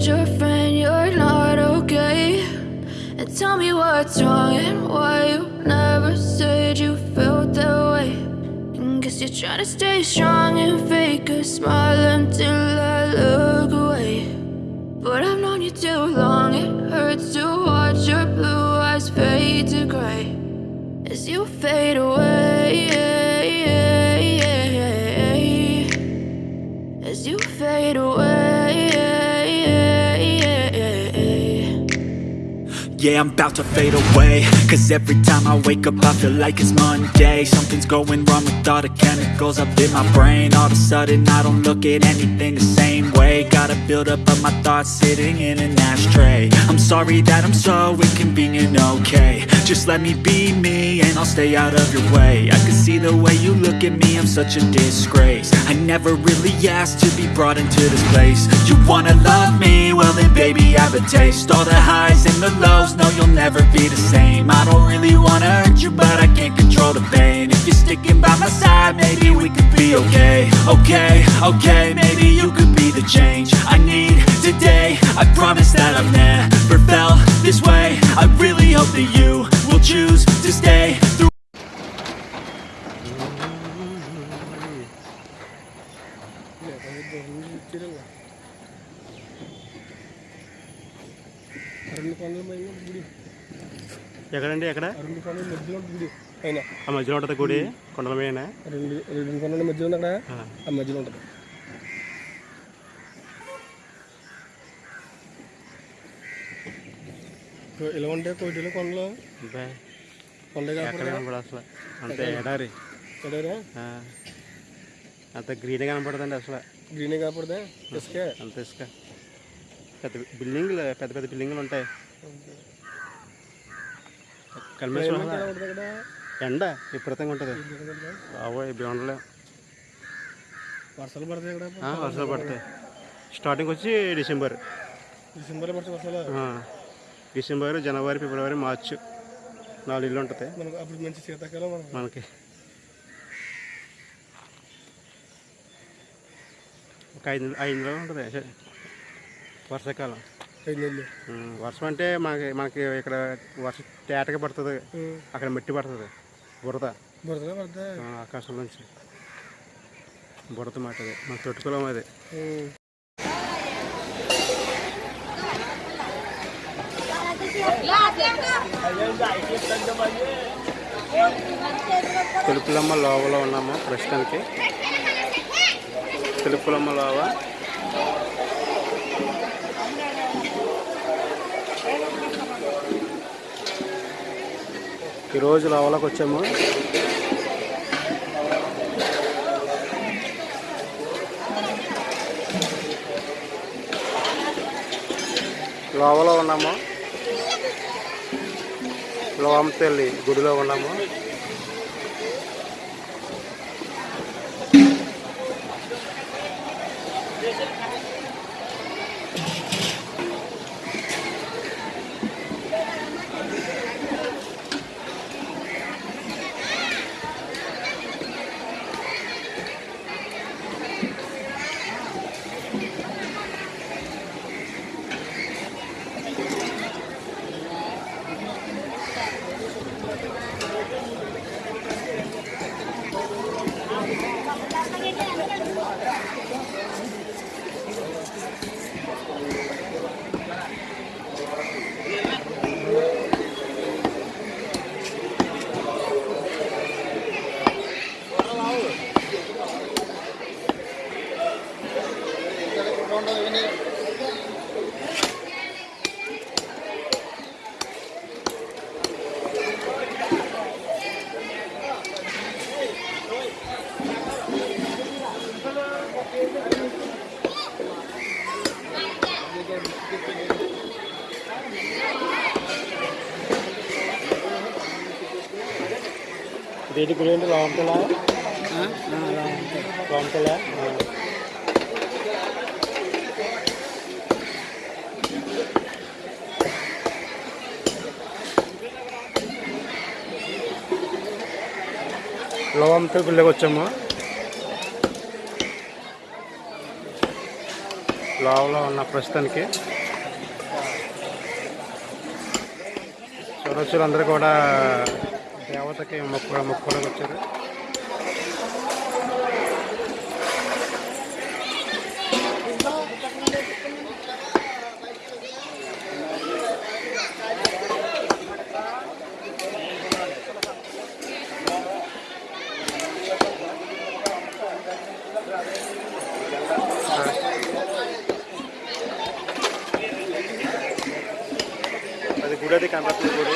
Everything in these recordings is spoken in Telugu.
told your friend you're not okay. And tell me what's wrong and why you never said you felt that way. And guess you're trying to stay strong and fake a smile until I look away. But I've known you too long, it hurts to watch your blue eyes fade to gray as you fade away. As you fade away. Yeah, I'm about to fade away. Cause every time I wake up I feel like it's Monday. Something's going wrong with all the chemicals up in my brain. All of a sudden I don't look at anything the same way. Gotta build up of my thoughts sitting in an ashtray. I'm sorry that I'm so inconvenient, okay. Just let me be me and I'll stay out of your way. I can see the way you look at me, I'm such a disgrace. I never really asked to be brought into this place. You wanna love me? Well then baby I have a taste. All the highs and the lows, no you'll never be the same. I don't really wanna hurt you but I can't control the pain. If you're sticking by my side maybe we could be okay. Okay, okay, maybe you could be the change I need today. I promise that I've never felt this way. I really hope that you will choose to stay రెండు కొండల పైన గుడి. ఎక్కడండి ఎక్కడ? రెండు కొండల మధ్యలో ఉంటుంది గుడి. పైన ఆ మధ్యలో ఉంటుంది గుడి కొండల మీద రెండు రెండు కొండల మధ్యలో ఉంది అక్కడ? ఆ. మధ్యలో ఉంటుంది. ఇలా ఉంటే కోటిలో కొండలు? కొండ కనపడదు అసలు. అంతే ఎడారి. అంత గ్రీన్ కనపడదండి అసలు. గ్రీనే కాకూడదా ఇసుకే? అంత ఇసుక. పెద్ద బిల్డింగ్లు పెద్ద పెద్ద బిల్డింగ్లు ఉంటాయి. ఎండ విపరీతంగా ఉంటుంది. బాబోయ్ ఇవి ఉండలేం వర్షాలు పడతాయి వర్షాలు పడతాయి. స్టార్టింగ్ వచ్చి డిసెంబర్ డిసెంబర్లో పడితే వర్షాలు? ఆ. డిసెంబర్ జనవరి ఫిబ్రవరి మార్చ్ నాలుగు ఇల్లు ఉంటుంది. మనకు అప్పుడు మంచి శీతాకాలం మనకు. ఒక ఐదు ఐదు నెలలు ఉంటుంది. వర్షాకాలం. వర్షం అంటే మనకి మనకి ఇక్కడ వర్షం తేటగా పడుతుంది. అక్కడ మట్టి పడుతుంది. బురద. ఆ, ఆకాశం నుంచి. బురద మాట అది. మన తొట్టుకులం అది. తెలుపులమ్మ లోవలో ఉన్నాము ప్రస్తుతానికి. తెలుపులమ్మ లోవ. ఈరోజు లోవలోకి వచ్చాము. లోవలో ఉన్నాము. లోవంతెల్లి గుడిలో ఉన్నాము. దేని గుడి ఏంటి లోవంతలా లోవంతలా లోవంతల గుళ్ళకి వచ్చాము. లోపల ఉన్న ప్రస్తుతానికి. చూడవచ్చు అందరూ కూడా దేవతకి మొక్కు మొక్కుకోవడానికి వచ్చారు అది గుడి అది కనపడుతుంది గుడి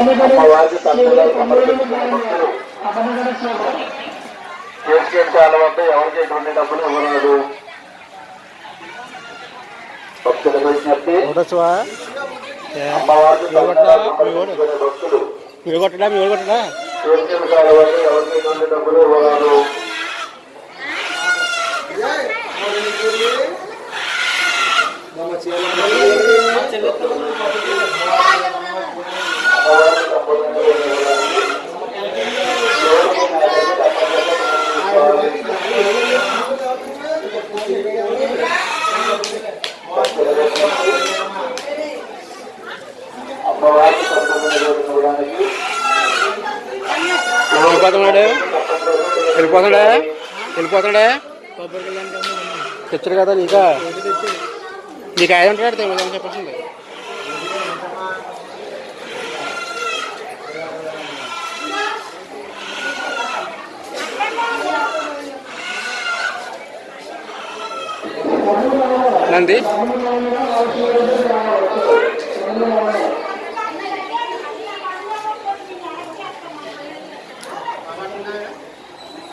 అమ్మవారికి తప్పుగా సమర్పించిన భక్తులు ఎవరికి ఎటువంటి డబ్బులు ఇవ్వలేదు భక్తుల విజ్ఞప్తి అమ్మవారికి భక్తులు ఎవరికి ఎటువంటి డబ్బులు ఇవ్వలేదు వెళ్ళిపోతున్నాడు? వెళ్ళిపోతాడా వెళ్ళిపోతాడా తెచ్చాడు కదా నీకా? నీకు ఆయన ఉంటాడు తెలియదు చెప్పాల్సింది నంది?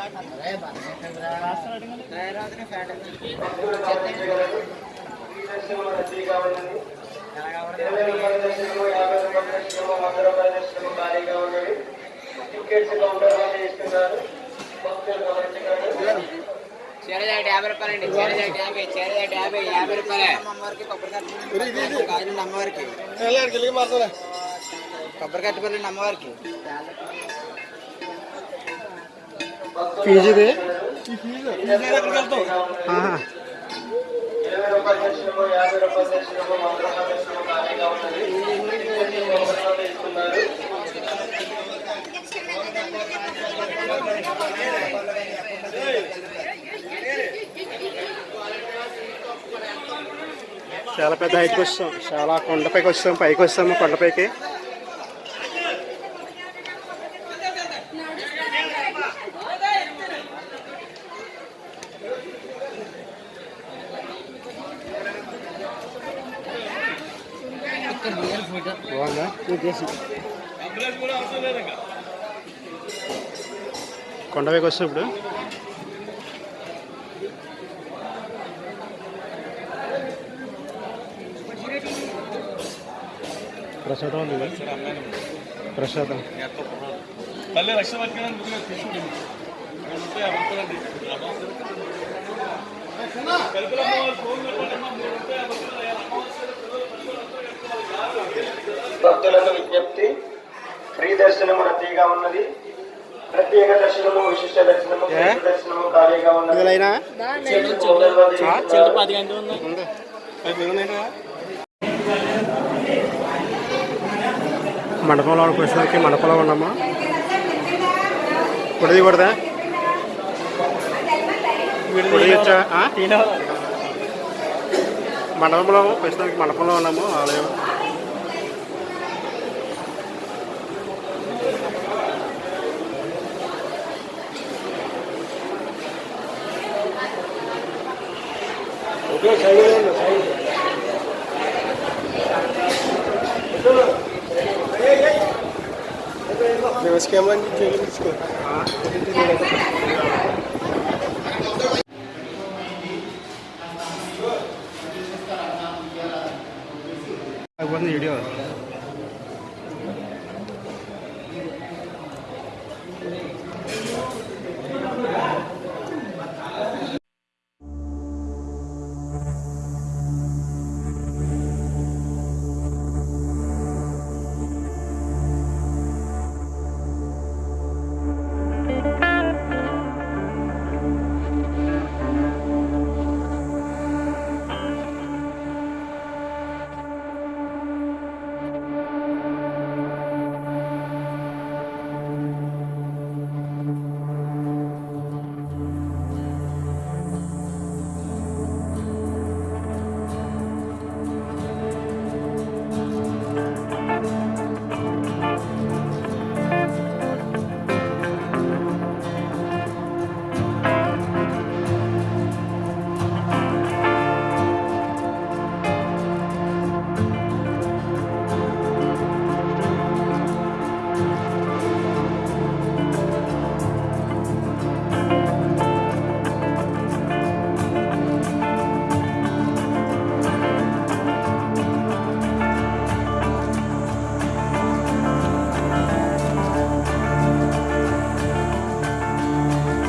కళ్యాణ సమర్పించుకునే భక్తులు ఇప్పుడు పైకి వెళ్తున్నాం లోలమ్మ తల్లికి చీరజాటి యాభై రూపాయలండి చీరజాటి యాభై చీరజాటి యాభై యాభై రూపాయలే అమ్మవారికి కొబ్బరి కాయలు అమ్మవారికి కొబ్బరి కట్టుబడి అమ్మవారికి ఫీజు ఇది చాలా పెద్ద హైట్కి వస్తాం. చాలా కొండపైకి వస్తాం పైకి వస్తాము కొండపైకి. కొండపైకి వస్తాం ఇప్పుడు ప్రసాదం ఉంది ప్రసాదం తల్లి రక్షణ భక్తులకు విజ్ఞప్తి. ఫ్రీ దర్శనము రద్దీగా ఉన్నది. ప్రత్యేక దర్శనము విశిష్ట దర్శనము దర్శనము ఖాళీగా ఉన్నది. చెట్టు తొందరగా తిరుగుతున్నారు. ఉంది? అది ఉన్నాయంట మండపంలో వచ్చేసరికి మండపంలో ఉన్నామా? I want the video.